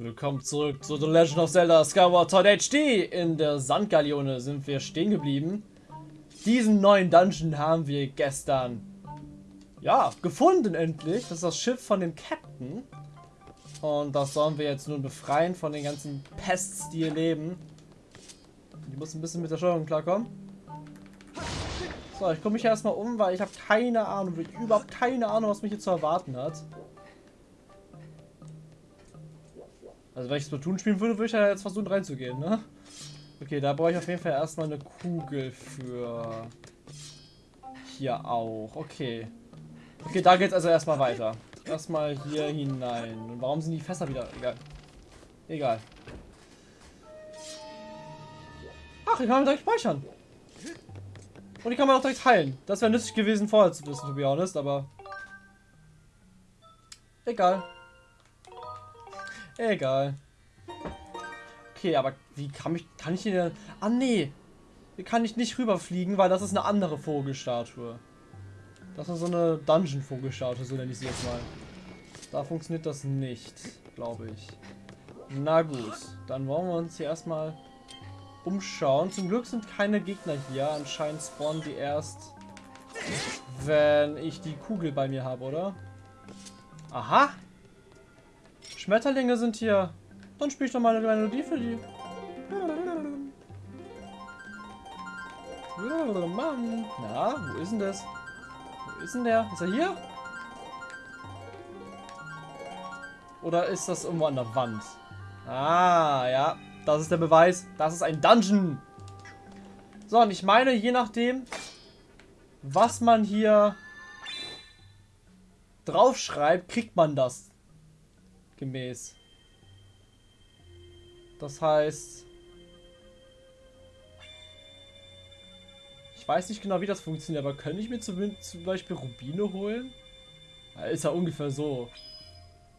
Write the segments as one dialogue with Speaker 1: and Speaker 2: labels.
Speaker 1: Willkommen zurück zu The Legend of Zelda Skyward Sword HD. In der Sandgaleone sind wir stehen geblieben. Diesen neuen Dungeon haben wir gestern, ja, gefunden endlich. Das ist das Schiff von dem Captain. Und das sollen wir jetzt nun befreien von den ganzen Pests, die hier leben. Ich muss ein bisschen mit der Steuerung klarkommen. So, ich komme mich erstmal um, weil ich habe keine Ahnung, überhaupt keine Ahnung, was mich hier zu erwarten hat. Also wenn ich Splatoon spielen würde, würde ich ja jetzt versuchen reinzugehen, ne? Okay, da brauche ich auf jeden Fall erstmal eine Kugel für... Hier auch, okay. Okay, da geht's also erstmal weiter. Erstmal hier hinein. Und warum sind die Fässer wieder... Egal. Egal. Ach, ich kann direkt speichern. Und die kann man auch direkt heilen. Das wäre nützlich gewesen vorher zu wissen, to be honest, aber... Egal. Egal. Okay, aber wie kann ich, kann ich hier... Ah, nee. Hier kann ich nicht rüberfliegen, weil das ist eine andere Vogelstatue. Das ist so eine Dungeon-Vogelstatue, so nenne ich sie jetzt mal. Da funktioniert das nicht, glaube ich. Na gut, dann wollen wir uns hier erstmal umschauen. Zum Glück sind keine Gegner hier. Anscheinend spawnen die erst, wenn ich die Kugel bei mir habe, oder? Aha! Schmetterlinge sind hier. Dann spiele ich doch mal eine Melodie für die. Na, wo ist denn das? Wo ist denn der? Ist er hier? Oder ist das irgendwo an der Wand? Ah, ja. Das ist der Beweis. Das ist ein Dungeon. So, und ich meine, je nachdem, was man hier draufschreibt, kriegt man das gemäß. Das heißt... Ich weiß nicht genau, wie das funktioniert, aber könnte ich mir zum, zum Beispiel Rubine holen? Ist ja ungefähr so.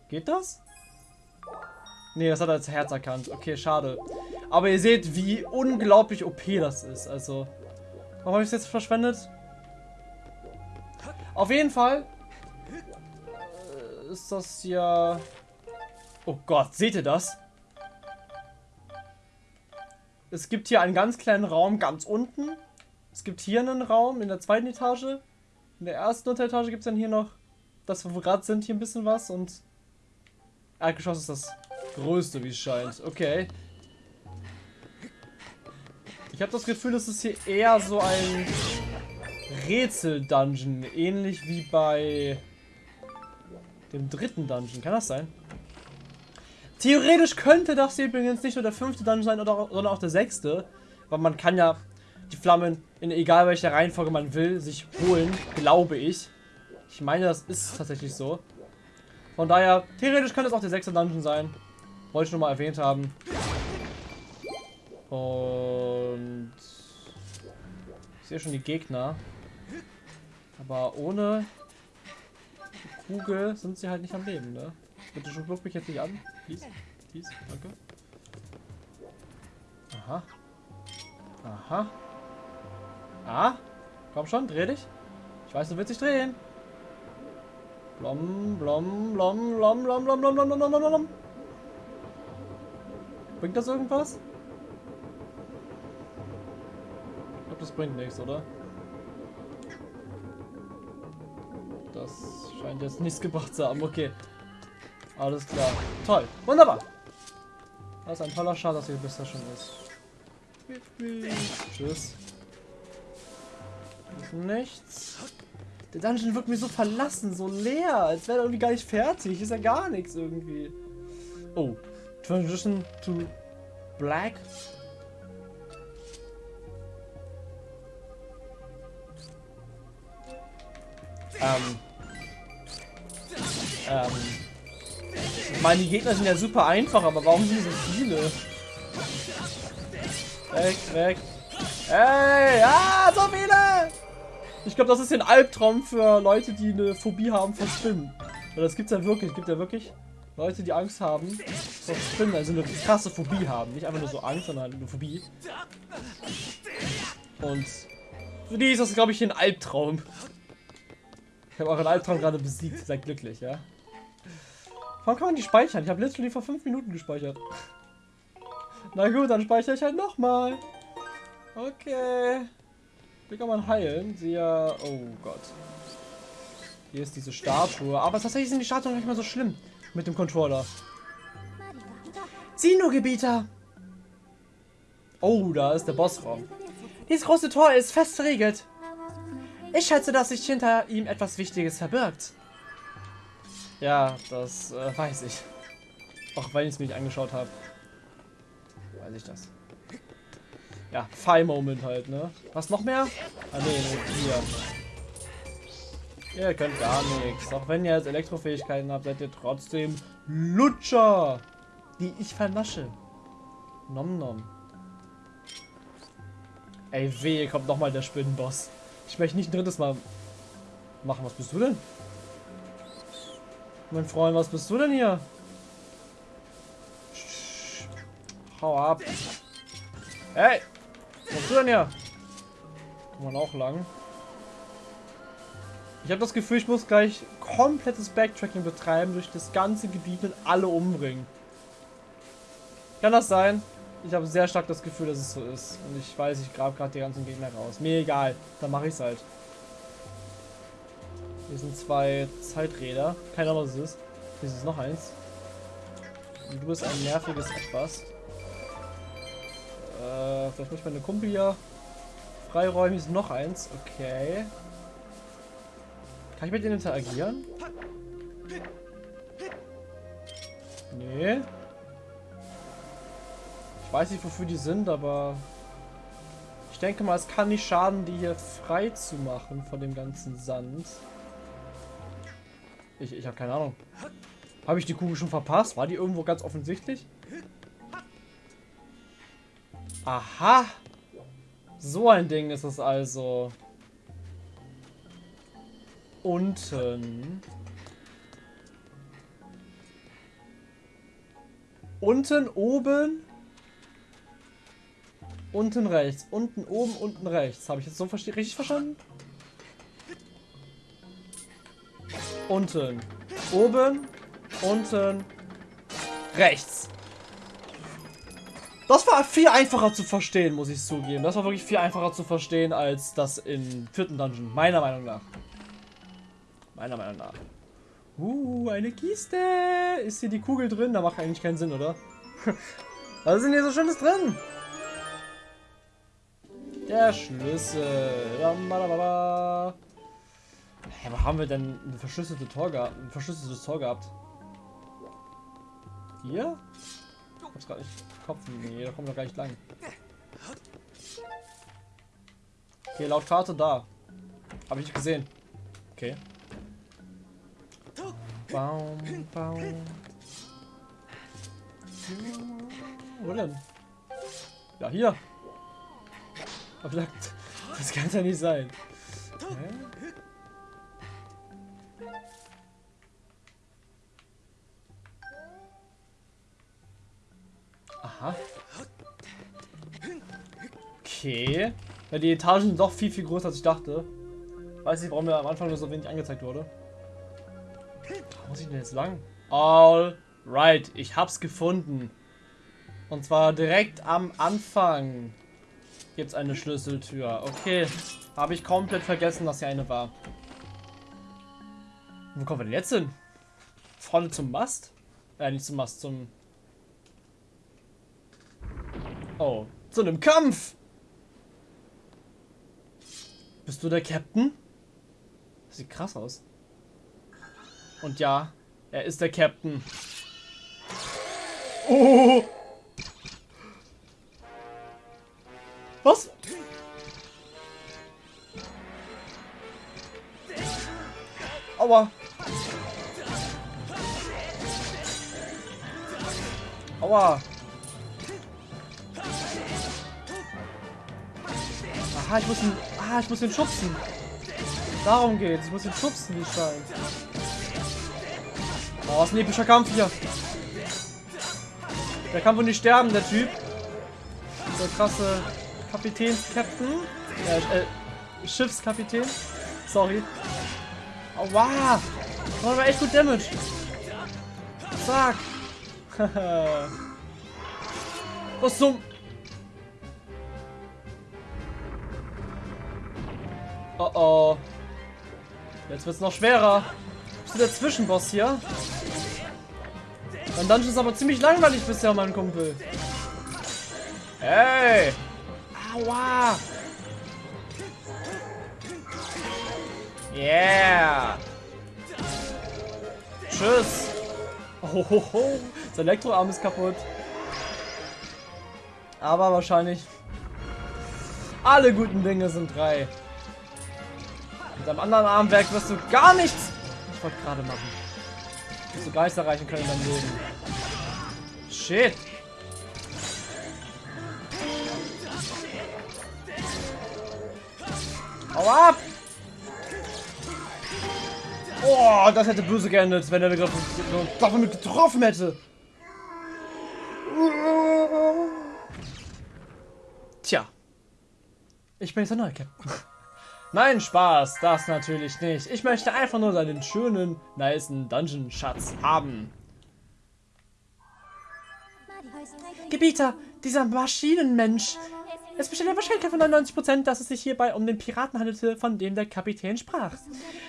Speaker 1: Geht das? Nee, das hat er als Herz erkannt. Okay, schade. Aber ihr seht, wie unglaublich OP das ist. Also, warum habe ich es jetzt verschwendet? Auf jeden Fall äh, ist das ja Oh Gott, seht ihr das? Es gibt hier einen ganz kleinen Raum ganz unten. Es gibt hier einen Raum in der zweiten Etage. In der ersten Unteretage gibt es dann hier noch das, wo wir gerade sind, hier ein bisschen was. Und Erdgeschoss ist das größte, wie es scheint. Okay. Ich habe das Gefühl, es ist hier eher so ein Rätsel-Dungeon. Ähnlich wie bei dem dritten Dungeon. Kann das sein? Theoretisch könnte das hier übrigens nicht nur der fünfte Dungeon sein, oder, sondern auch der sechste. Weil man kann ja die Flammen in egal welcher Reihenfolge man will, sich holen, glaube ich. Ich meine, das ist tatsächlich so. Von daher, theoretisch könnte es auch der sechste Dungeon sein. Wollte ich nur mal erwähnt haben. Und... Ich sehe schon die Gegner. Aber ohne die Kugel sind sie halt nicht am Leben, ne? Bitte schon, mich jetzt nicht an. Please, please, danke. Aha. Aha. Ah, komm schon, dreh dich. Ich weiß, du willst dich drehen. Blom, blom, blom, blom, blom, blom, blom, blom, blom, blom, blom. Bringt das irgendwas? Ich glaube, das bringt nichts, oder? Das scheint jetzt nichts gebracht zu haben. Okay. Alles klar. Toll. Wunderbar. Das ist ein toller Schal, dass ihr bisher schon ist. Tschüss. Ist nichts. Der Dungeon wirkt mir so verlassen, so leer, als wäre er irgendwie gar nicht fertig. Ist ja gar nichts irgendwie. Oh. Transition to Black. Ähm. Ähm. Meine, Gegner sind ja super einfach, aber warum sind so viele? Weg, weg. Ey, ja, so viele! Ich glaube, das ist ein Albtraum für Leute, die eine Phobie haben vor Spinnen. Weil das gibt's ja wirklich. Gibt ja wirklich Leute, die Angst haben vor Spinnen, also eine krasse Phobie haben. Nicht einfach nur so Angst, sondern eine Phobie. Und für die ist das, glaube ich, ein Albtraum. Ich habe euren Albtraum gerade besiegt. Seid glücklich, ja? Warum kann man die speichern? Ich habe literally vor 5 Minuten gespeichert. Na gut, dann speichere ich halt nochmal. Okay. Wie kann man heilen? Sie ja. Oh Gott. Hier ist diese Statue. Aber tatsächlich sind die Statuen nicht mehr so schlimm. Mit dem Controller. Sino-Gebieter! Oh, da ist der Bossraum. Dieses große Tor ist fest verriegelt. Ich schätze, dass sich hinter ihm etwas Wichtiges verbirgt. Ja, das äh, weiß ich. Auch wenn ich es mir nicht angeschaut habe. Weiß ich das. Ja, Fire-Moment halt, ne? Was noch mehr? Ah, nee, nee, hier. Ihr könnt gar nichts. Auch wenn ihr jetzt Elektrofähigkeiten habt, seid ihr trotzdem Lutscher, die ich vernasche. Nom nom. Ey, weh, kommt nochmal der Spinnenboss. Ich möchte nicht ein drittes Mal machen. Was bist du denn? Mein Freund, was bist du denn hier? Hau ab. Hey! Was bist du denn hier? Kann man auch lang. Ich habe das Gefühl, ich muss gleich komplettes Backtracking betreiben durch das ganze Gebiet und alle umbringen. Kann das sein? Ich habe sehr stark das Gefühl, dass es so ist. Und ich weiß, ich grabe gerade die ganzen Gegner raus. Mir egal. Dann mache ich es halt. Hier sind zwei Zeiträder. Keine Ahnung, was es ist. Hier ist noch eins. Und du bist ein nerviges Etwas. Äh, vielleicht muss ich meine Kumpel hier freiräumen. Hier ist noch eins. Okay. Kann ich mit denen interagieren? Nee. Ich weiß nicht, wofür die sind, aber ich denke mal, es kann nicht schaden, die hier frei zu machen von dem ganzen Sand. Ich, ich habe keine Ahnung. Habe ich die Kugel schon verpasst? War die irgendwo ganz offensichtlich? Aha. So ein Ding ist es also. Unten. Unten, oben. Unten rechts. Unten, oben, unten rechts. Habe ich jetzt so richtig verstanden? Unten. Oben. Unten. Rechts. Das war viel einfacher zu verstehen, muss ich zugeben. Das war wirklich viel einfacher zu verstehen als das im vierten Dungeon. Meiner Meinung nach. Meiner Meinung nach. Uh, eine Kiste. Ist hier die Kugel drin? Da macht eigentlich keinen Sinn, oder? Was ist denn hier so Schönes drin? Der Schlüssel. Hä, wo haben wir denn ein verschlüsseltes Tor gehabt? Ein verschlüsseltes Tor gehabt? Hier? Ich hab's gerade nicht Kopf. Nee, da kommen wir gar nicht lang. Okay, laut Karte da. Habe ich nicht gesehen. Okay. Baum, Baum. Wo denn? Ja, hier. Das kann ja nicht sein. Hä? Okay. Ja, die Etagen sind doch viel, viel größer, als ich dachte. Weiß nicht, warum mir am Anfang nur so wenig angezeigt wurde. Wo muss ich denn jetzt lang? All right, ich hab's gefunden. Und zwar direkt am Anfang gibt es eine Schlüsseltür. Okay, habe ich komplett vergessen, dass hier eine war. Wo kommen wir denn jetzt hin? Vorne zum Mast? Äh, nicht zum Mast, zum... Oh, zu einem Kampf! Bist du der Captain? Das sieht krass aus. Und ja, er ist der Captain. Oh! Was? Aua. Aua. Aha, ich muss ihn. Ah, ich muss ihn schubsen. Darum geht's. Ich muss ihn schubsen, wie es scheint. Oh, ist ein epischer Kampf hier. Der kann wohl nicht sterben, der Typ. Der krasse Kapitäns-Captain. Äh, äh, Schiffskapitän. Sorry. Aua! Oh, war echt gut Damage. Sag! Was zum... Oh oh. Jetzt wird's noch schwerer. Bist du der Zwischenboss hier? Mein Dungeon ist aber ziemlich langweilig bisher, mein Kumpel. Hey! Aua! Yeah! Tschüss! Hohoho! Sein Elektroarm ist kaputt. Aber wahrscheinlich alle guten Dinge sind drei. Mit deinem anderen Armwerk wirst du gar nichts. Ich wollte gerade machen. Wirst du Geist erreichen können in deinem Leben. Shit. Hau ab! Oh, das hätte böse geendet, wenn er mich damit getroffen hätte. Tja. Ich bin jetzt der neue Captain. Nein, Spaß, das natürlich nicht. Ich möchte einfach nur seinen schönen, niceen Dungeon-Schatz haben. Gebieter, dieser Maschinenmensch. Es besteht eine Wahrscheinlichkeit von 99%, dass es sich hierbei um den Piraten handelte, von dem der Kapitän sprach.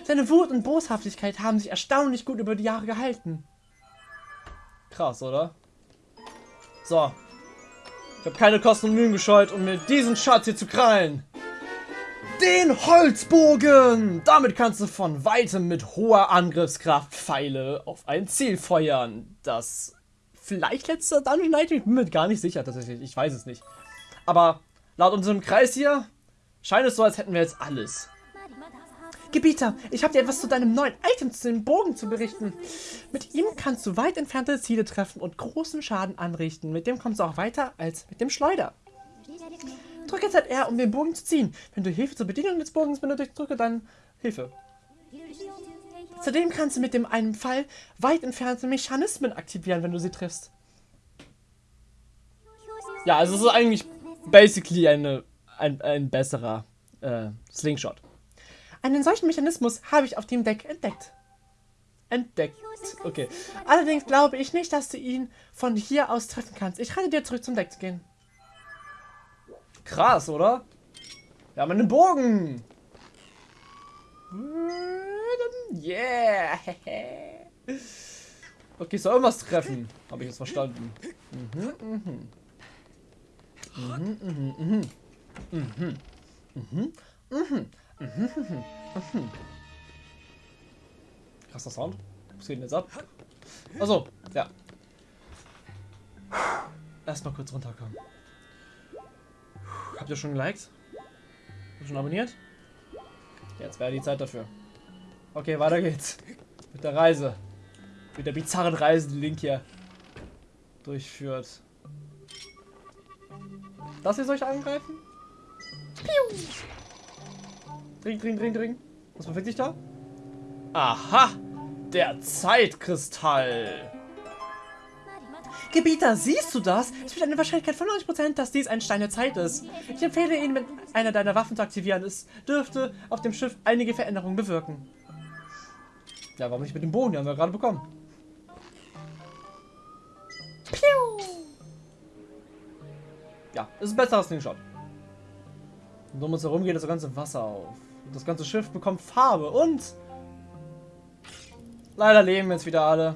Speaker 1: Seine Wut und Boshaftigkeit haben sich erstaunlich gut über die Jahre gehalten. Krass, oder? So. Ich habe keine Kosten und Mühen gescheut, um mir diesen Schatz hier zu krallen. Den Holzbogen! Damit kannst du von weitem mit hoher Angriffskraft Pfeile auf ein Ziel feuern. Das vielleicht letzter Dungeon Night, ich bin mir gar nicht sicher tatsächlich, ich weiß es nicht. Aber laut unserem Kreis hier scheint es so, als hätten wir jetzt alles. Gebieter, ich habe dir etwas zu deinem neuen Item, zu dem Bogen zu berichten. Mit ihm kannst du weit entfernte Ziele treffen und großen Schaden anrichten. Mit dem kommst du auch weiter als mit dem Schleuder. Drücke ZR, um den Bogen zu ziehen. Wenn du Hilfe zur Bedienung des Bogens benötigst, drücke dann Hilfe. Zudem kannst du mit dem einen Fall weit entfernte Mechanismen aktivieren, wenn du sie triffst. Ja, also es ist eigentlich basically eine, ein, ein besserer äh, Slingshot. Einen solchen Mechanismus habe ich auf dem Deck entdeckt. Entdeckt. Okay. Allerdings glaube ich nicht, dass du ihn von hier aus treffen kannst. Ich rate dir zurück zum Deck zu gehen. Krass, oder? Wir haben einen Bogen. Yeah. Okay, soll irgendwas treffen. Habe ich jetzt verstanden. Mhm, mhm. Mhm, mhm. Mhm. Mhm. Mhm. Mhm. Mhm. Krasser Sound. Was geht denn jetzt ab? Also, ja. Erstmal kurz runterkommen. Habt ihr schon geliked? Habt ihr schon abonniert? Jetzt wäre die Zeit dafür. Okay, weiter geht's. Mit der Reise. Mit der bizarren Reise, die Link hier durchführt. Das hier soll ich angreifen? Piu! Dring, dring, dring, dring. Was bewegt sich da? Aha! Der Zeitkristall! Gebieter, siehst du das? Es besteht eine Wahrscheinlichkeit von 90%, dass dies ein Stein der Zeit ist. Ich empfehle ihn mit einer deiner Waffen zu aktivieren. Es dürfte auf dem Schiff einige Veränderungen bewirken. Ja, warum nicht mit dem Bogen? Den haben wir gerade bekommen. Piu! Ja, es ist besser als den Shot. Und um uns herum geht das ganze Wasser auf. Das ganze Schiff bekommt Farbe und leider leben jetzt wieder alle.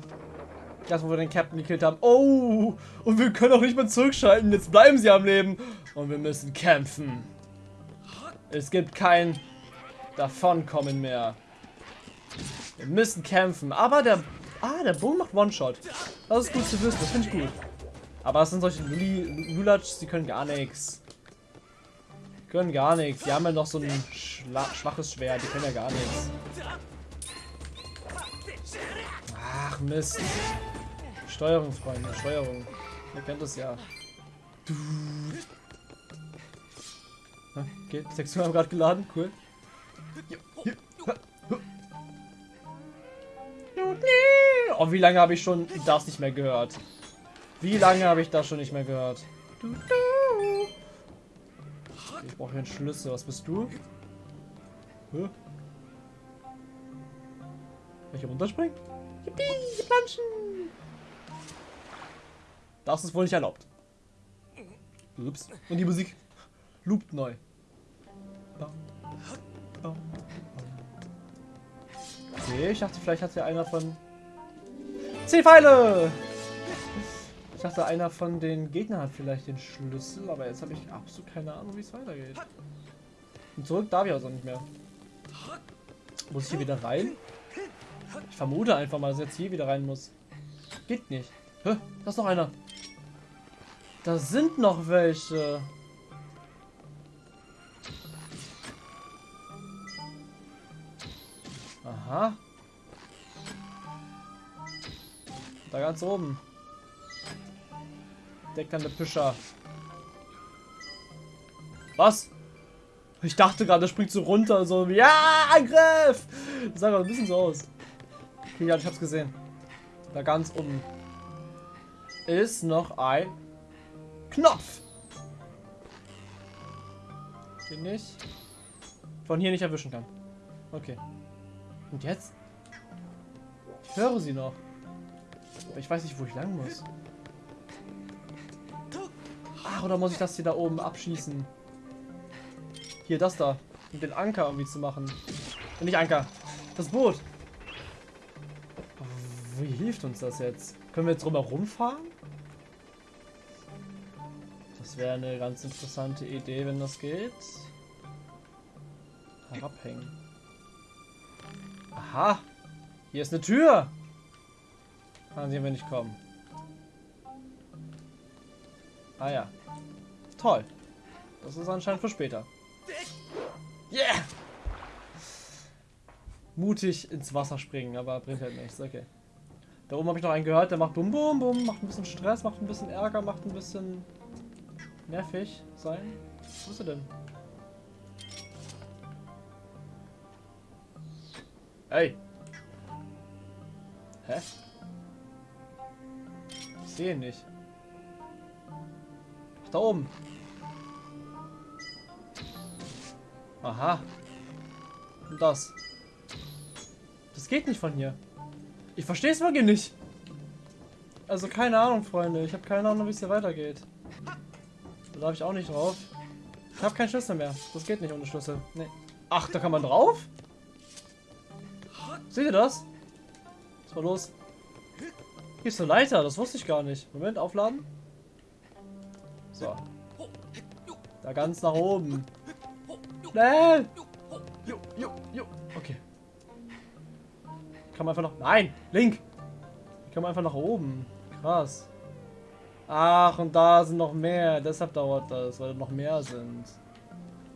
Speaker 1: Das, wo wir den Captain gekillt haben. Oh, und wir können auch nicht mehr zurückschalten. Jetzt bleiben sie am Leben. Und wir müssen kämpfen. Es gibt kein Davonkommen mehr. Wir müssen kämpfen. Aber der... Ah, der Boom macht One-Shot. Das ist gut zu wissen. Das finde ich gut. Aber es sind solche Lulatsch, die können gar nichts. Können gar nichts. Die haben ja noch so ein schla schwaches Schwert. Die können ja gar nichts. Ach, Mist. Steuerung, Freunde. Steuerung. Ihr kennt das ja. Okay, die Texturen haben gerade geladen. Cool. Oh, wie lange habe ich schon das nicht mehr gehört? Wie lange habe ich das schon nicht mehr gehört? Ich brauche einen Schlüssel. Was bist du? Hä? Hier runterspringen? Yippie, Planschen! Das ist wohl nicht erlaubt. Ups. Und die Musik loopt neu. Okay, ich dachte, vielleicht hat ja einer von... Zehn Pfeile! Ich dachte, einer von den Gegnern hat vielleicht den Schlüssel, aber jetzt habe ich absolut keine Ahnung, wie es weitergeht. Und zurück darf ich also nicht mehr. Muss ich hier wieder rein? Ich vermute einfach mal, dass ich jetzt hier wieder rein muss. Geht nicht. Hä? Da ist noch einer. Da sind noch welche. Aha. Da ganz oben. Deckernde Pischer. Was? Ich dachte gerade, der springt so runter, so, ja, Angriff! Das sah gerade ein bisschen so aus. Okay, ja, ich hab's gesehen. Da ganz unten ist noch ein Knopf. Den ich von hier nicht erwischen kann. Okay. Und jetzt? Ich höre sie noch. Aber ich weiß nicht, wo ich lang muss. Ach, oder muss ich das hier da oben abschießen? Hier, das da. Um den Anker irgendwie zu machen. Und nicht Anker. Das Boot. Wie hilft uns das jetzt? Können wir jetzt drumherum fahren? Wäre eine ganz interessante Idee, wenn das geht. Herabhängen. Aha. Hier ist eine Tür. An die wir nicht kommen. Ah ja. Toll. Das ist anscheinend für später. Yeah! Mutig ins Wasser springen, aber bringt halt nichts. Okay. Da oben habe ich noch einen gehört, der macht bum bum bum, macht ein bisschen Stress, macht ein bisschen Ärger, macht ein bisschen nervig sein. Wo ist er denn? Hey! Hä? Ich sehe ihn nicht. Ach, da oben. Aha. Und das. Das geht nicht von hier. Ich verstehe es wirklich nicht. Also keine Ahnung, Freunde. Ich habe keine Ahnung, wie es hier weitergeht. Da darf ich auch nicht drauf. Ich habe keinen Schlüssel mehr. Das geht nicht ohne Schlüssel. Nee. Ach, da kann man drauf? Seht ihr das? Was war los? Hier ist eine Leiter, das wusste ich gar nicht. Moment, aufladen. So. Da ganz nach oben. Jo. Okay. Kann man einfach noch... Nein! Link! Kann man einfach nach oben. Krass. Ach, und da sind noch mehr. Deshalb dauert das, weil noch mehr sind.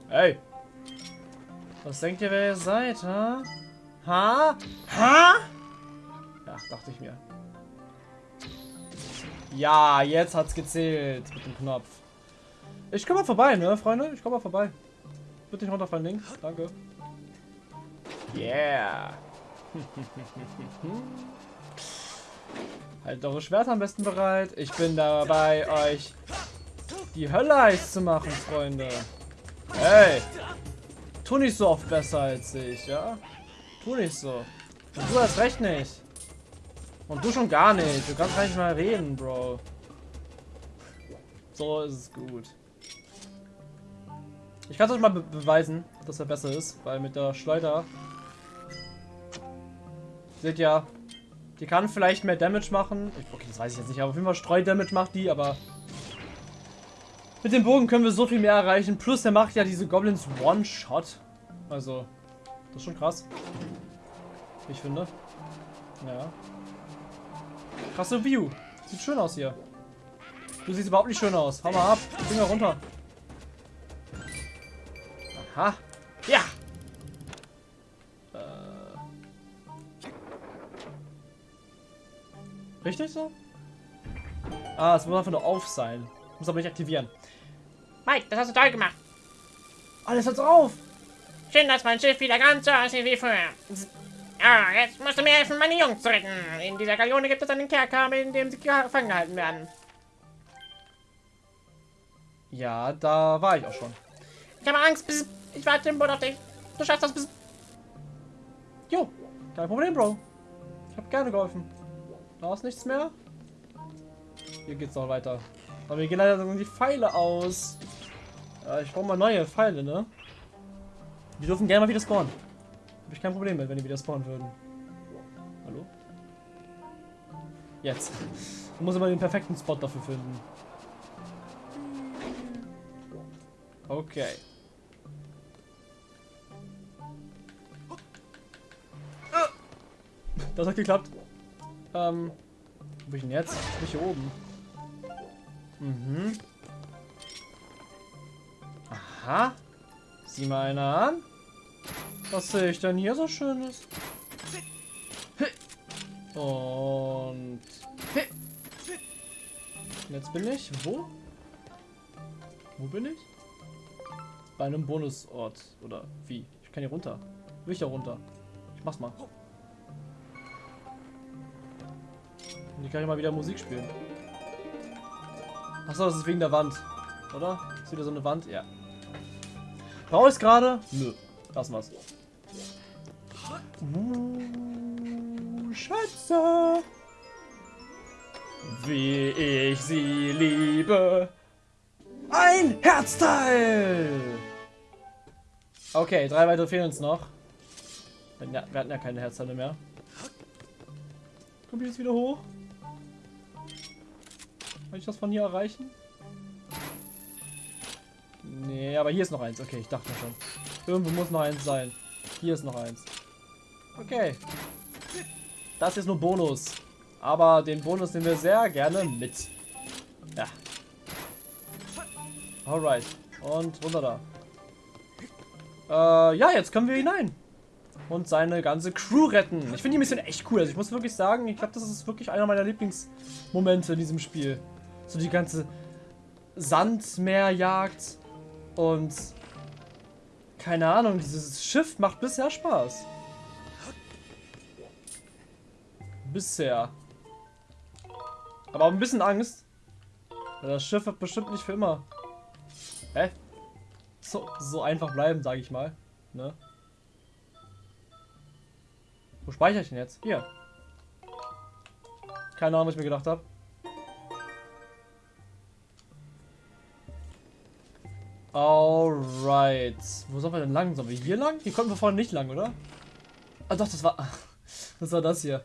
Speaker 1: Hey! Was denkt ihr, wer ihr seid, ha? Ha? Ha? Ja, dachte ich mir. Ja, jetzt hat's gezählt mit dem Knopf. Ich komme mal vorbei, ne, Freunde? Ich komme mal vorbei. Bitte nicht runterfallen, Link. Danke. Yeah. halt eure Schwerter am besten bereit. Ich bin dabei, euch die Hölle heiß zu machen, Freunde. Hey. Tu nicht so oft besser als ich, ja? Tu nicht so. Und du hast recht nicht. Und du schon gar nicht. Du kannst gar nicht mal reden, Bro. So ist es gut. Ich kann es euch mal be beweisen, dass er besser ist, weil mit der Schleuder seht ja, die kann vielleicht mehr Damage machen. Okay, das weiß ich jetzt nicht, aber auf jeden Fall Streudamage macht die, aber mit dem Bogen können wir so viel mehr erreichen. Plus, er macht ja diese Goblins One-Shot. Also, das ist schon krass. Ich finde. Ja. Krasse View. Sieht schön aus hier. Du siehst überhaupt nicht schön aus. Hau mal ab. Finger runter. Aha. Richtig so? Ah, es muss einfach nur auf sein. Muss aber nicht aktivieren.
Speaker 2: Mike, das hast du toll gemacht.
Speaker 1: Alles hat's auf.
Speaker 2: Schön, dass mein Schiff wieder ganz so aussieht wie früher. Ah, jetzt musst du mir helfen, meine Jungs zu retten. In dieser Galeone gibt es einen Kerker, in dem sie gefangen gehalten werden.
Speaker 1: Ja, da war ich auch schon.
Speaker 2: Ich habe Angst. Bis ich warte im Boot auf dich. Du schaffst das bis...
Speaker 1: Jo, kein Problem, Bro. Ich habe gerne geholfen. Da ist nichts mehr. Hier geht's noch weiter. Aber mir gehen leider die Pfeile aus. Äh, ich brauche mal neue Pfeile, ne? Die dürfen gerne mal wieder spawnen. Habe ich kein Problem mit, wenn die wieder spawnen würden. Hallo? Jetzt. Ich muss immer den perfekten Spot dafür finden. Okay. Das hat geklappt. Ähm, wo bin ich denn jetzt? Bin ich hier oben? Mhm. Aha. Sieh mal einer an. Was sehe ich denn hier so Schönes? Und... Jetzt bin ich... Wo? Wo bin ich? Bei einem Bonusort. Oder wie? Ich kann hier runter. Will ich da runter? Ich mach's mal. Und ich kann hier mal wieder Musik spielen. Achso, das ist wegen der Wand. Oder? Ist wieder so eine Wand? Ja. Brauche ich es gerade? Nö. Lassen wir's. Uh, Schätze. Wie ich sie liebe. Ein Herzteil! Okay, drei weitere fehlen uns noch. Wir hatten ja keine Herzteile mehr. Komme ich jetzt wieder hoch? Kann ich das von hier erreichen? Nee, aber hier ist noch eins. Okay, ich dachte schon. Irgendwo muss noch eins sein. Hier ist noch eins. Okay. Das ist nur Bonus. Aber den Bonus nehmen wir sehr gerne mit. Ja. Alright. Und runter da. Äh, ja, jetzt können wir hinein. Und seine ganze Crew retten. Ich finde die Mission echt cool. Also ich muss wirklich sagen, ich glaube, das ist wirklich einer meiner Lieblingsmomente in diesem Spiel. So die ganze Sandmeerjagd und keine Ahnung, dieses Schiff macht bisher Spaß. Bisher. Aber auch ein bisschen Angst. Das Schiff wird bestimmt nicht für immer. Hä? So, so einfach bleiben, sage ich mal. Ne? Wo speichere ich denn jetzt? Hier. Keine Ahnung, was ich mir gedacht habe. Alright. Wo sollen wir denn lang? Sollen wir hier lang? Hier konnten wir vorhin nicht lang, oder? Ah doch, das war... Das war das hier.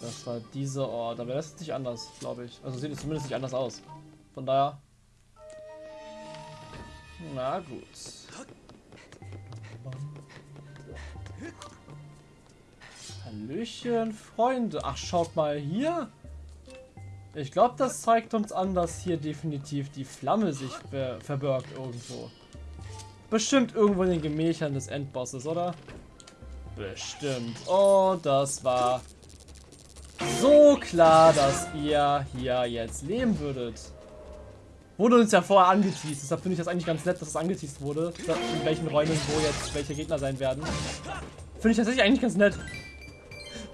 Speaker 1: Das war dieser Ort. Aber das ist nicht anders, glaube ich. Also sieht es zumindest nicht anders aus. Von daher... Na gut. Hallöchen, Freunde. Ach, schaut mal hier. Ich glaube, das zeigt uns an, dass hier definitiv die Flamme sich ver verbirgt irgendwo. Bestimmt irgendwo in den Gemächern des Endbosses, oder? Bestimmt. Und das war so klar, dass ihr hier jetzt leben würdet. Wurde uns ja vorher angeteased, deshalb finde ich das eigentlich ganz nett, dass es angeteased wurde. In welchen Räumen wo jetzt welche Gegner sein werden. Finde ich tatsächlich eigentlich ganz nett.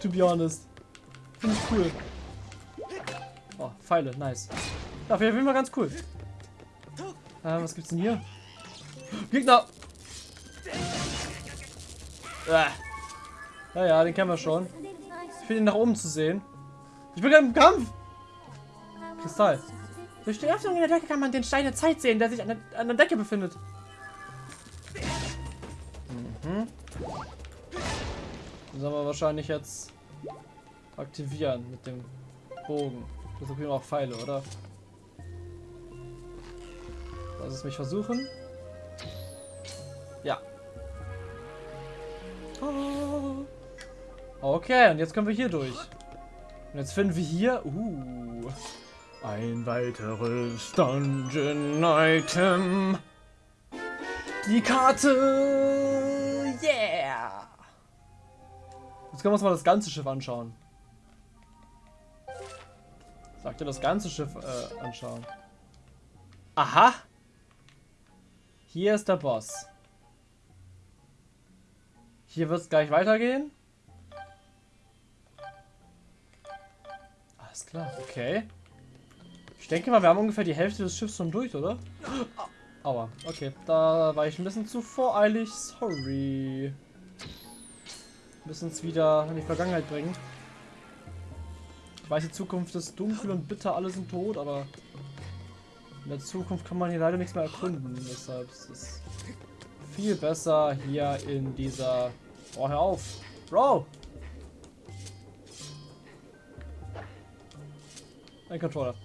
Speaker 1: To be honest. Finde ich cool. Oh, Pfeile, nice. Dafür auf jeden ganz cool. Äh, was gibt's denn hier? Gegner! Äh. Ja, ja, den kennen wir schon. Ich finde ihn nach oben zu sehen. Ich bin gerade im Kampf! Kristall. Durch die Öffnung in der Decke kann man den Stein der Zeit sehen, der sich an der, an der Decke befindet. Mhm. Den sollen wir wahrscheinlich jetzt aktivieren mit dem Bogen. Das sind auch Pfeile, oder? Lass es mich versuchen. Ja. Okay, und jetzt können wir hier durch. Und jetzt finden wir hier... Uh, ein weiteres Dungeon-Item. Die Karte! Yeah! Jetzt können wir uns mal das ganze Schiff anschauen. Sagt ihr das ganze Schiff äh, anschauen. Aha! Hier ist der Boss. Hier wird es gleich weitergehen. Alles klar, okay. Ich denke mal, wir haben ungefähr die Hälfte des Schiffs schon durch, oder? Aua, okay. Da war ich ein bisschen zu voreilig. Sorry. Müssen es wieder in die Vergangenheit bringen. Ich weiß, die Zukunft ist dunkel und bitter, alle sind tot, aber in der Zukunft kann man hier leider nichts mehr erkunden. Deshalb ist es viel besser hier in dieser... Oh, hör auf! Bro! Ein Controller.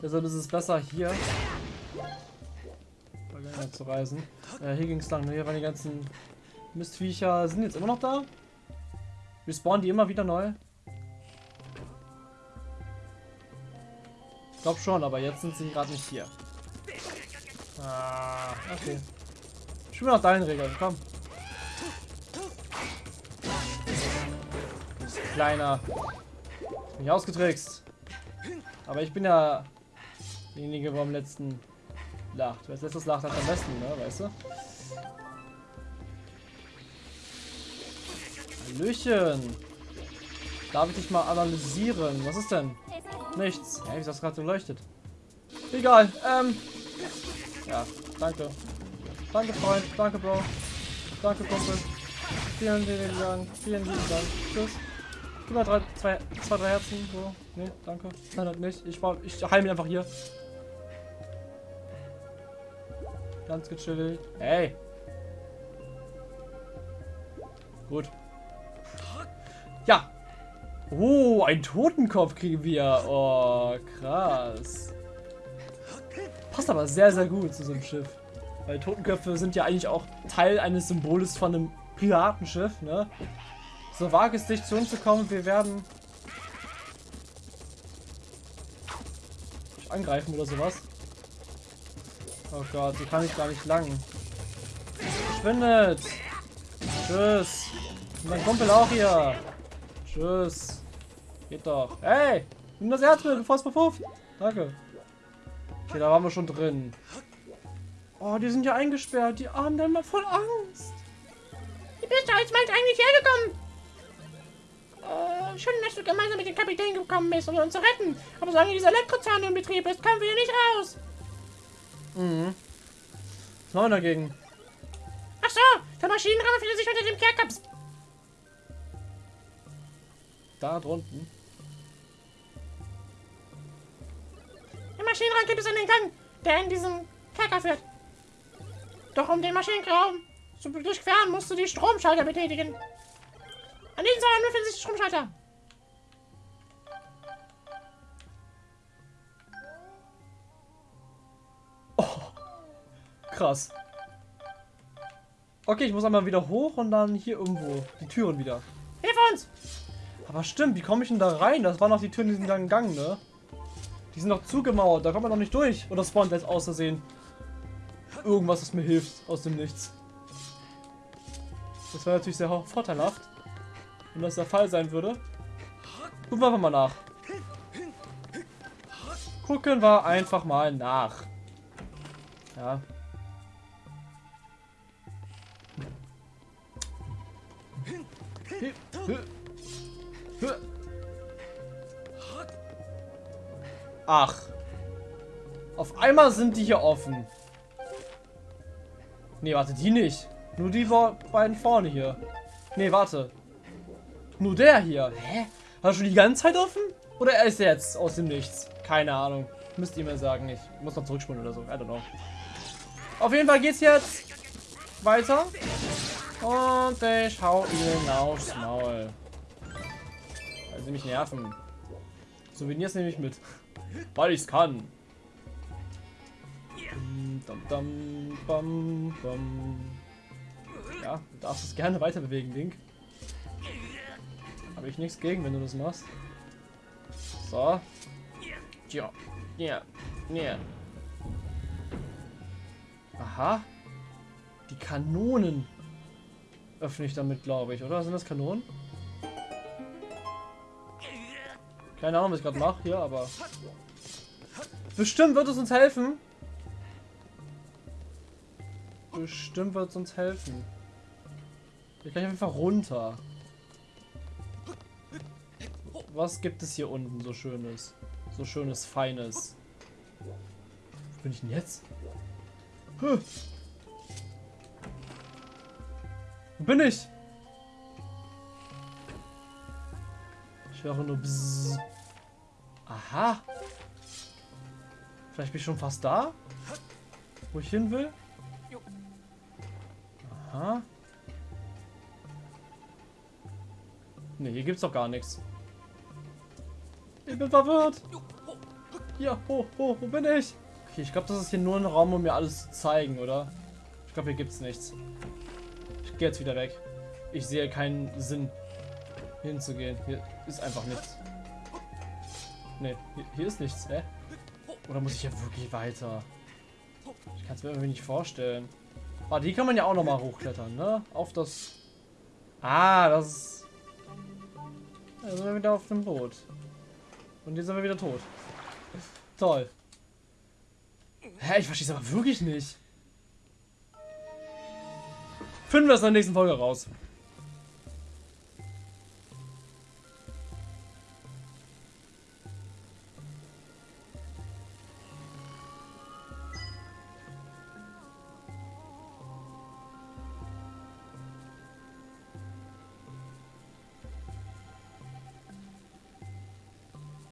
Speaker 1: Deshalb ist es besser hier zu reisen. Äh, hier ging es lang. Ne? Hier waren die ganzen Mistviecher. Sind jetzt immer noch da? Wir spawnen die immer wieder neu? Ich glaube schon, aber jetzt sind sie gerade nicht hier. Ah, okay. Spiel nach deinen Regeln, komm. Kleiner. Bin ich ausgetrickst. Aber ich bin ja derjenige, der letzten lacht. Wer als letztes lacht, hat am besten, ne? Weißt du? Hallöchen. Darf ich dich mal analysieren? Was ist denn? Nichts. Ja, wie ist das gerade so leuchtet? Egal. Ähm. Ja, danke. Danke, Freund. Danke, Bro. Danke, Kumpel. Vielen lieben Dank. Vielen lieben Dank. Tschüss. Gib mal drei, zwei, zwei, drei Herzen. So. Nee, danke. Nein, halt nicht. Ich, war, ich heile mich einfach hier. Ganz gechillt. Hey. Gut. Ja. Oh, ein Totenkopf kriegen wir. Oh, krass. Passt aber sehr, sehr gut zu so einem Schiff. Weil Totenköpfe sind ja eigentlich auch Teil eines Symboles von einem Piratenschiff, ne? So wage es dich zu uns zu kommen, wir werden angreifen oder sowas. Oh Gott, die kann ich gar nicht lang. Verschwindet! Tschüss! Und mein Kumpel auch hier! Tschüss! Geht doch. Hey! Nimm das Herz mit, bevor es verpufft! Danke. Okay, da waren wir schon drin. Oh, die sind ja eingesperrt. Die haben mal voll Angst.
Speaker 2: Wie bist du als Mensch eigentlich hergekommen? Äh, schön, dass du gemeinsam mit dem Kapitän gekommen bist, um uns zu retten. Aber solange dieser Elektrozahn in Betrieb ist, kommen wir hier nicht raus.
Speaker 1: Mhm. Was machen wir dagegen?
Speaker 2: Ach so, der Maschinenraum befindet sich unter dem Kerkers.
Speaker 1: Da drunten.
Speaker 2: Maschinenraum gibt es einen Gang, der in diesen Kerker führt. Doch um den Maschinenraum zu durchqueren, musst du die Stromschalter betätigen. An diesen Seiten befinden sich Stromschalter.
Speaker 1: krass. Okay, ich muss einmal wieder hoch und dann hier irgendwo die Türen wieder.
Speaker 2: Hilf uns!
Speaker 1: Aber stimmt, wie komme ich denn da rein? Das waren noch die Türen, die sind dann gegangen, ne? Die sind noch zugemauert, da kommt man noch nicht durch. Oder spawnt jetzt außersehen irgendwas, das mir hilft aus dem Nichts. Das wäre natürlich sehr vorteilhaft, wenn das der Fall sein würde. Gucken wir einfach mal nach. Gucken wir einfach mal nach. Ja, Ach. Auf einmal sind die hier offen. Nee, warte, die nicht. Nur die beiden vorne hier. Nee, warte. Nur der hier. Hä? War schon die ganze Zeit offen? Oder er ist jetzt aus dem Nichts? Keine Ahnung. Müsst ihr mir sagen. Ich muss noch zurückspulen oder so. I don't know. Auf jeden Fall geht's jetzt weiter. Und ich hau ihnen aufs Maul. Weil sie mich nerven. Souvenirs nehme ich mit. Weil ich es kann. Dum, dum, bum, bum. Ja, du darfst es gerne weiter bewegen, Link. Habe ich nichts gegen, wenn du das machst. So. Ja. Ja. Ja. Aha. Die Kanonen öffne ich damit, glaube ich, oder? Sind das Kanonen? Keine Ahnung, was ich gerade mache hier, aber... Bestimmt wird es uns helfen. Bestimmt wird es uns helfen. Ich kann einfach runter. Was gibt es hier unten so schönes? So schönes, feines. Wo bin ich denn jetzt? Huh. Wo bin ich? Ich höre nur Bzzz. Aha. Vielleicht bin ich schon fast da? Wo ich hin will? Aha. Ne, hier gibt's doch gar nichts. Ich bin verwirrt. Ja, ho, ho, wo bin ich? Okay, ich glaube, das ist hier nur ein Raum, um mir alles zu zeigen, oder? Ich glaube, hier gibt's nichts. Ich gehe jetzt wieder weg. Ich sehe keinen Sinn, hinzugehen. Hier ist einfach nichts. Ne, hier, ist nichts, hä? Oder muss ich ja wirklich weiter? Ich kann es mir irgendwie nicht vorstellen. Ah, die kann man ja auch noch mal hochklettern, ne? Auf das... Ah, das. Da sind wir wieder auf dem Boot. Und jetzt sind wir wieder tot. Toll. Hä, ich verstehe es aber wirklich nicht. Finden wir es in der nächsten Folge raus.